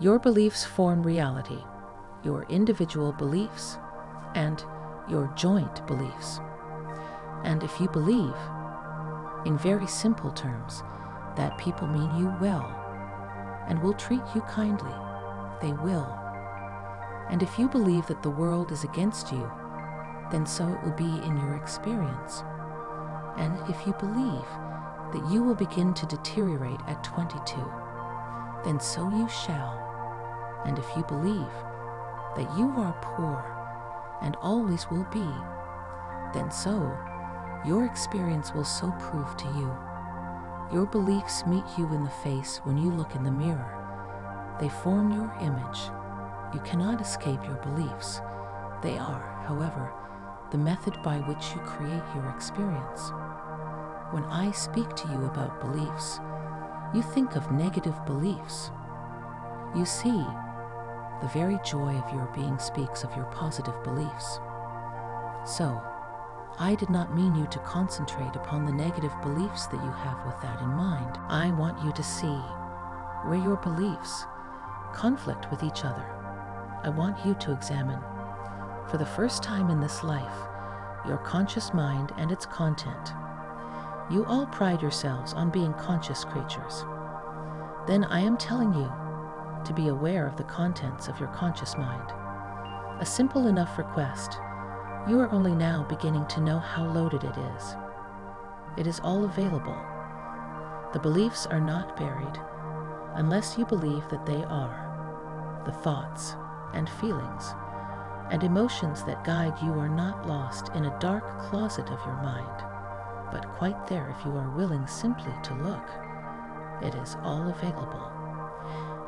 Your beliefs form reality, your individual beliefs, and your joint beliefs. And if you believe, in very simple terms, that people mean you well and will treat you kindly, they will. And if you believe that the world is against you, then so it will be in your experience. And if you believe that you will begin to deteriorate at 22, then so you shall. And if you believe that you are poor and always will be, then so your experience will so prove to you. Your beliefs meet you in the face when you look in the mirror. They form your image. You cannot escape your beliefs. They are, however, the method by which you create your experience. When I speak to you about beliefs, you think of negative beliefs. You see, the very joy of your being speaks of your positive beliefs. So, I did not mean you to concentrate upon the negative beliefs that you have with that in mind. I want you to see where your beliefs conflict with each other. I want you to examine, for the first time in this life, your conscious mind and its content. You all pride yourselves on being conscious creatures. Then I am telling you to be aware of the contents of your conscious mind. A simple enough request you are only now beginning to know how loaded it is. It is all available. The beliefs are not buried unless you believe that they are. The thoughts and feelings and emotions that guide you are not lost in a dark closet of your mind, but quite there if you are willing simply to look. It is all available,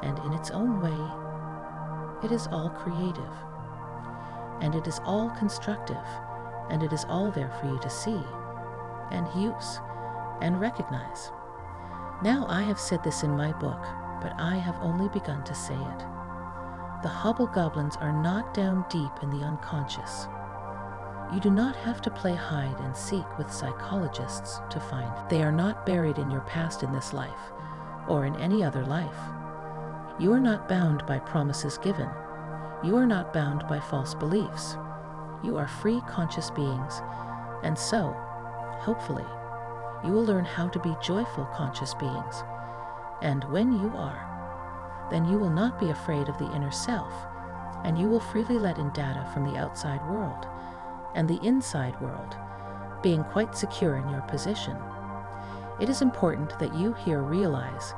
and in its own way, it is all creative and it is all constructive, and it is all there for you to see, and use, and recognize. Now I have said this in my book, but I have only begun to say it. The hobgoblins are not down deep in the unconscious. You do not have to play hide and seek with psychologists to find. They are not buried in your past in this life, or in any other life. You are not bound by promises given you are not bound by false beliefs. You are free conscious beings, and so, hopefully, you will learn how to be joyful conscious beings. And when you are, then you will not be afraid of the inner self, and you will freely let in data from the outside world and the inside world, being quite secure in your position. It is important that you here realize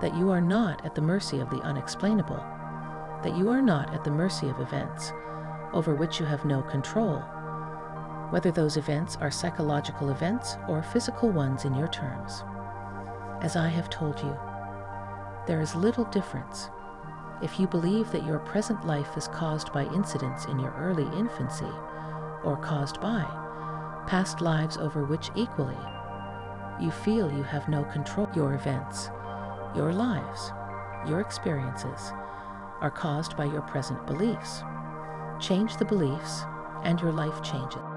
that you are not at the mercy of the unexplainable that you are not at the mercy of events over which you have no control, whether those events are psychological events or physical ones in your terms. As I have told you, there is little difference if you believe that your present life is caused by incidents in your early infancy or caused by past lives over which equally you feel you have no control. Your events, your lives, your experiences, are caused by your present beliefs. Change the beliefs, and your life changes.